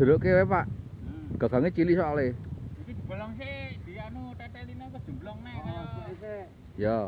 jeruk wae, pak? Hmm. Gagangnya cili soalnya. Iki dibolong sih dia anu tetelinnya ke nek kaya. oh, ya.